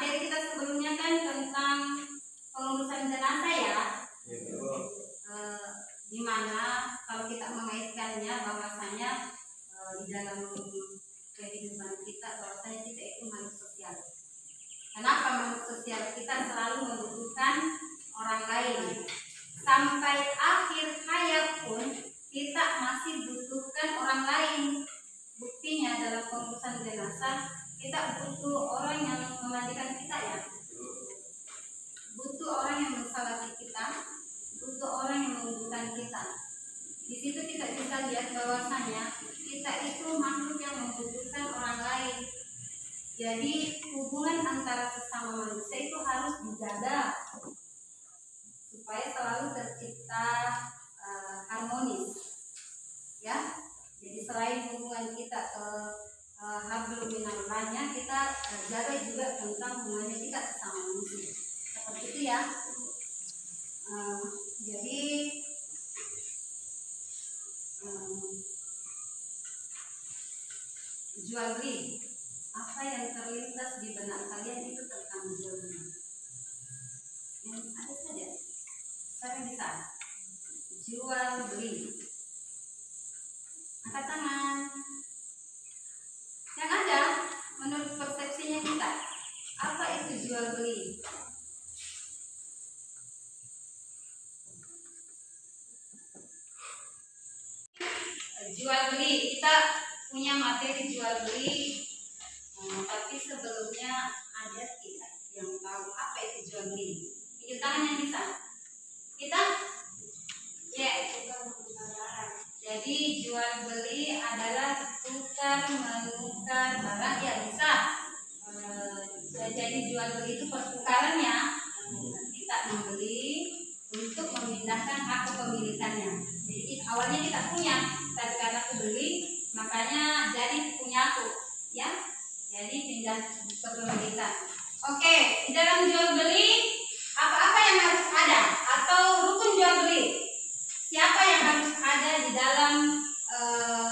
materi kita sebelumnya kan tentang pengurusan jenazah ya. Eh, di mana kalau kita mengaitkannya bahwasanya eh, di dalam kehidupan kita bahwasanya kita itu makhluk sosial. Kenapa makhluk sosial kita selalu membutuhkan orang lain sampai akhir hayat pun kita masih butuhkan orang lain buktinya dalam pengurusan jenazah kita butuh orang yang memandikan kita ya. Butuh orang yang mensalati kita. Butuh orang yang menguburkan kita. Di situ kita bisa lihat bahwasanya kita itu makhluk yang membutuhkan orang lain. Jadi hubungan antara sesama manusia itu harus dijaga. Supaya selalu tercipta eh, harmonis. Ya? Jadi selain hubungan kita ke uh, hablum minallahnya kita eh, jaga juga tentang hubungannya kita sesama manusia. Seperti itu ya. Eh, jadi em, jual beli apa yang terlintas di benak kalian itu tentang jual beli yang ada saja. Saya bisa? Jual beli angkat tangan punya materi jual beli. Hmm, tapi sebelumnya ada tidak yang tahu apa itu jual beli? Tunjuk tangan yang bisa. Kita? Ya yeah. jadi jual beli adalah tukar menukar barang ya bisa hmm, jadi jual beli itu pertukarannya. Eh, kita membeli untuk memindahkan hak kepemilikannya. Jadi awalnya kita punya tapi karena aku beli makanya jadi punya aku ya. Jadi pindah kita oke di dalam jual beli apa-apa yang harus ada atau rukun jual beli? Siapa yang harus ada di dalam uh,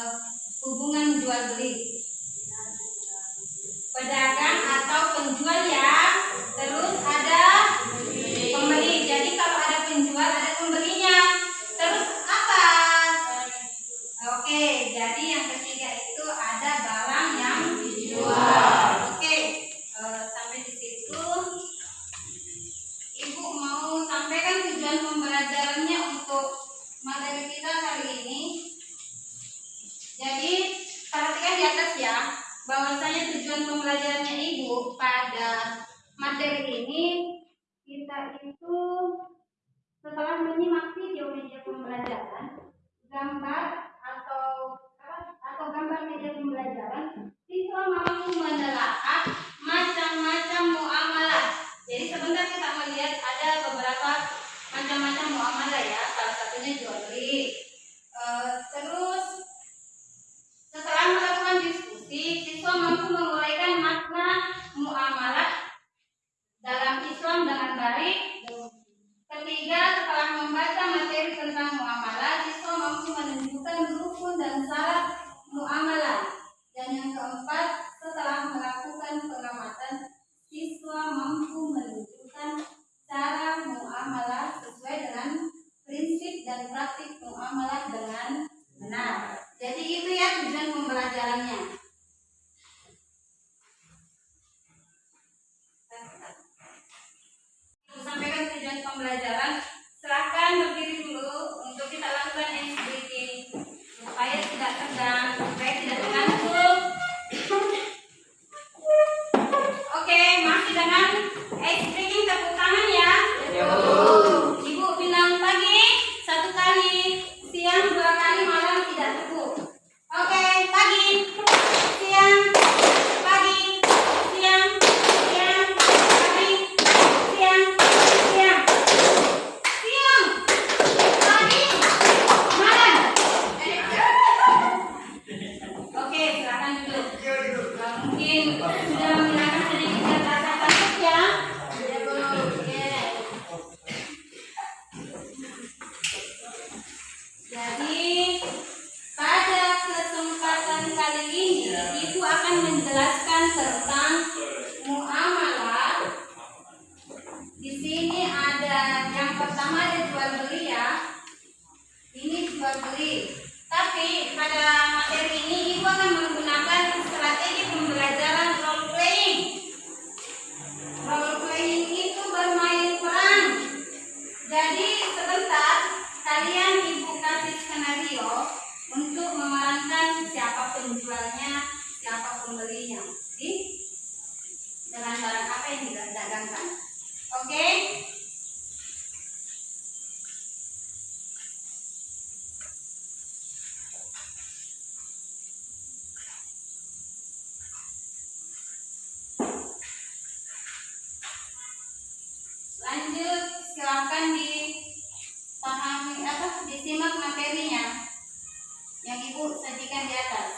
lanjutan pembelajarannya Ibu pada materi ini kita itu setelah menyimak video video pembelajaran. Simak materinya yang Ibu sajikan di atas.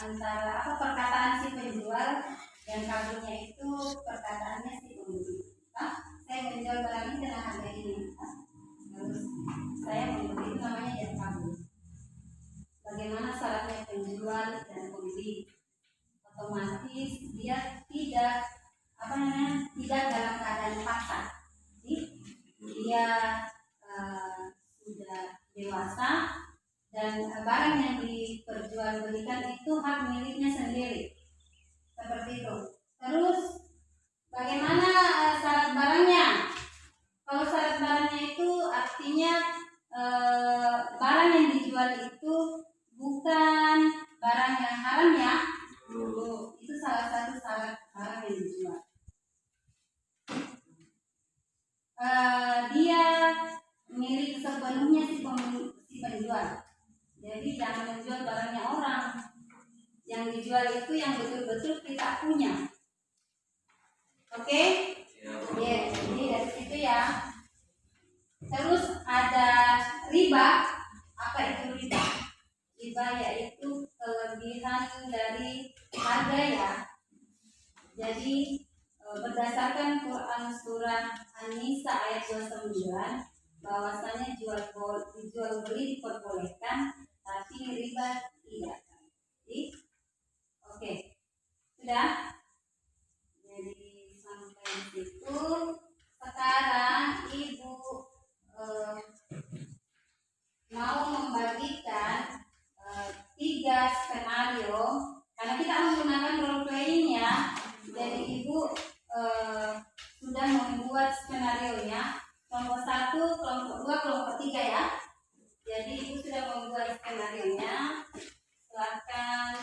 Antara apa perkataan si penjual yang kabulnya itu perkataannya si pembeli ah saya menjual barang ini dengan harga ini. Ah, terus saya membeli itu namanya hijab kabul bagaimana syaratnya penjual dan pembeli? Otomatis dia tidak apa namanya tidak dalam keadaan paksa Jadi, dia eh, sudah dewasa dan barang yang diperjualbelikan itu hak miliknya sendiri. Seperti itu. Terus bagaimana eh, syarat barangnya? Kalau syarat barangnya itu artinya eh, barang yang dijual itu bukan barang yang haram ya? Itu salah satu syarat barang yang dijual. Eh, dia milik sepenuhnya si, pem- si penjual jadi jangan menjual barangnya orang. Yang dijual itu yang betul-betul kita punya. Oke? Ya jadi dari situ ya. Terus ada riba. Apa itu riba? Riba yaitu kelebihan dari harga ya. Jadi e, berdasarkan Quran surah An-Nisa ayat 29 bahwasanya jual beli diperbolehkan tapi riba tidak. Oke. Sudah? Jadi sampai situ sekarang Ibu eh, mau membagikan eh, tiga skenario karena kita menggunakan role playing ya. Jadi Ibu eh, sudah membuat skenario nya kelompok satu, kelompok dua, kelompok tiga ya. Jadi Ibu sudah membuat skenario nya. Silakan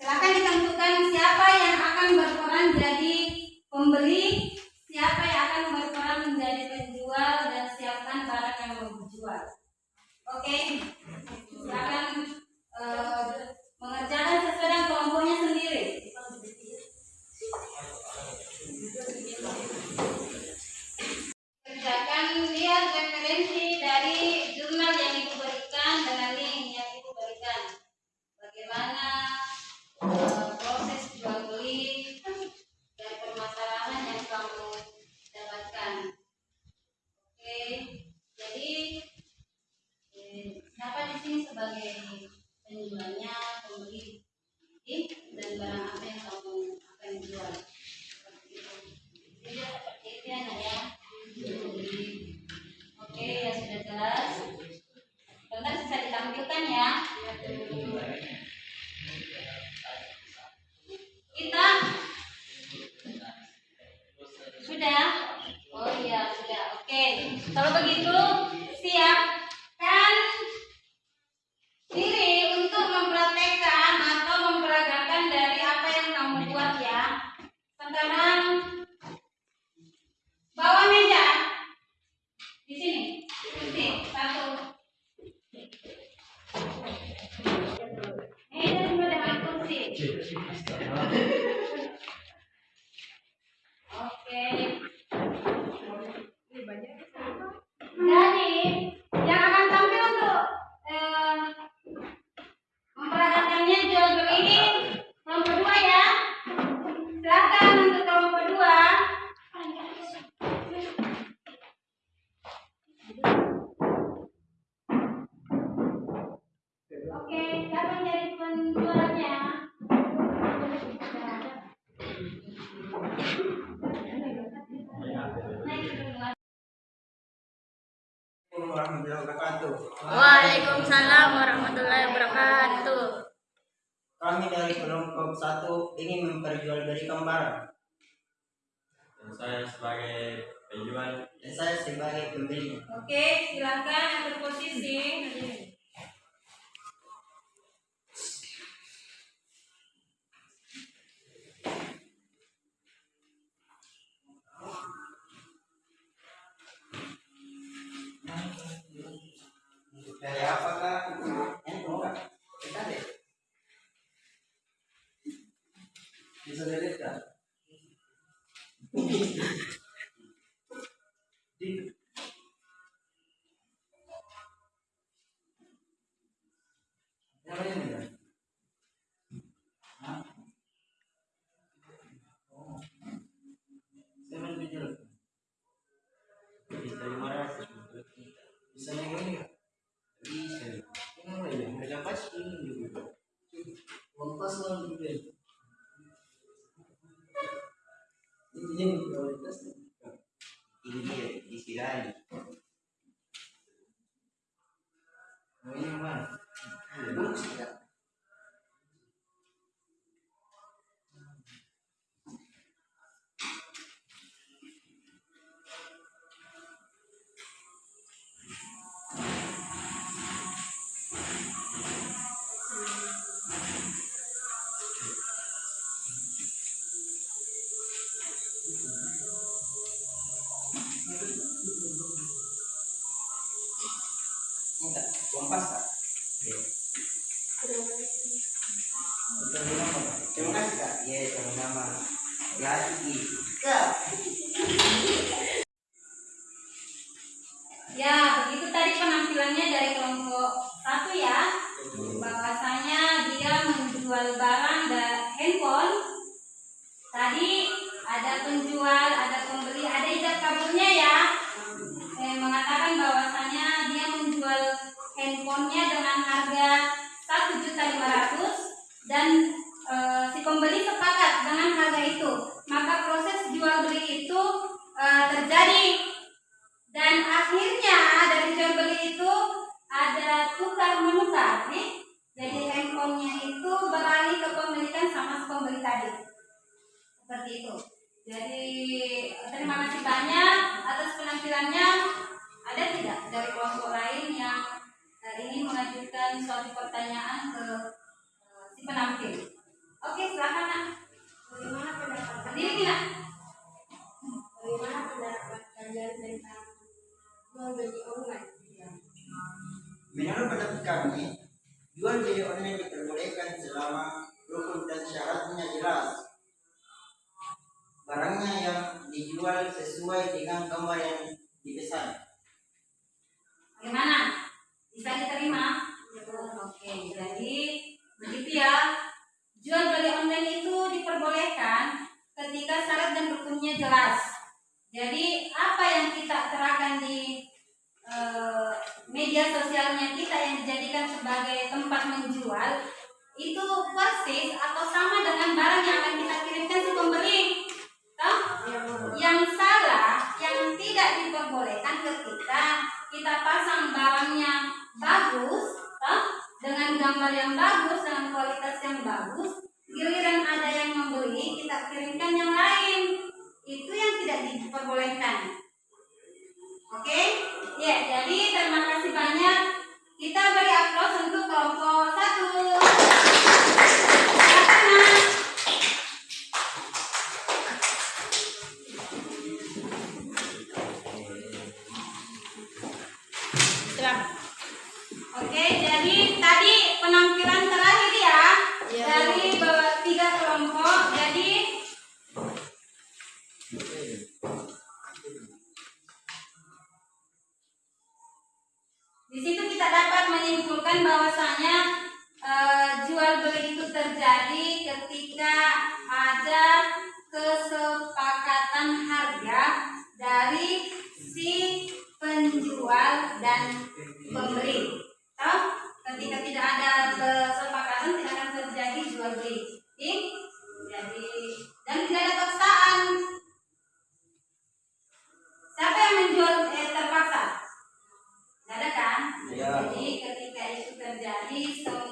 Silakan ditentukan siapa yang akan berperan jadi pembeli, akan チェックしたな。Kami dari kelompok satu ingin memperjualbelikan barang. Dan saya sebagai penjual. Dan saya sebagai pembeli. Oke, silakan berposisi. Dari apakah Esa es recta. Dime. Ya. Menurut pendapat kami, jual beli online diperbolehkan selama rukun dan syaratnya jelas. Barangnya yang dijual sesuai dengan gambar yang dipesan. Bagaimana? Bisa diterima? Oke, jadi begitu ya. Jual beli online itu diperbolehkan ketika syarat dan rukunnya jelas. Jadi apa yang kita terapkan di e, media sosialnya kita yang dijadikan sebagai tempat menjual itu persis atau sama dengan barang yang akan kita kirimkan ke pembeli. Toh? Ya, yang salah, yang tidak diperbolehkan ketika kita pasang barangnya bagus, toh? dengan gambar yang bagus, dengan kualitas yang bagus right hand. realista